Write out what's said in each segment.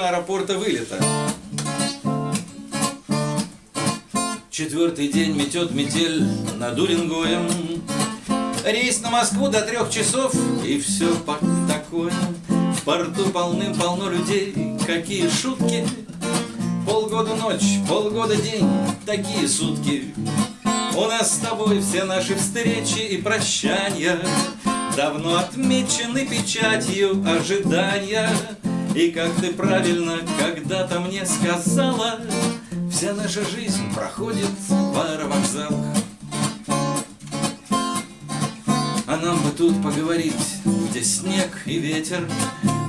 аэропорта вылета. Четвертый день метет метель над Уренгоем. Рейс на Москву до трех часов, и все такое. В порту полным-полно людей, какие шутки. Полгода ночь, полгода день, такие сутки. У нас с тобой все наши встречи и прощания Давно отмечены печатью ожидания И как ты правильно когда-то мне сказала Вся наша жизнь проходит в аэровокзалах А нам бы тут поговорить, где снег и ветер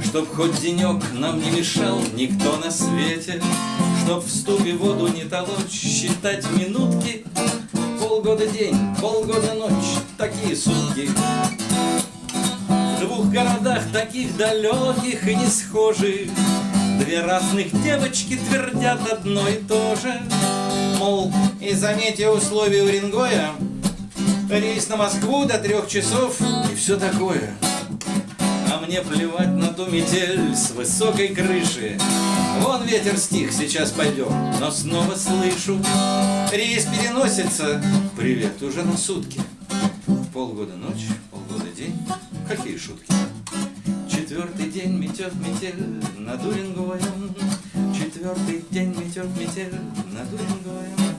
Чтоб хоть денек нам не мешал никто на свете Чтоб в ступе воду не толочь, считать минутки Полгода день, полгода ночь, такие городах таких далеких и не схожих. Две разных девочки твердят одно и то же. Мол, и заметьте условия Уренгоя Рейс на Москву до трех часов и все такое. А мне плевать на ту метель с высокой крыши. Вон ветер стих, сейчас пойдем, но снова слышу Рейс переносится, привет, уже на сутки. Полгода ночь, день метет метель над Уренгоем. Четвертый день метет метель над Уренгоем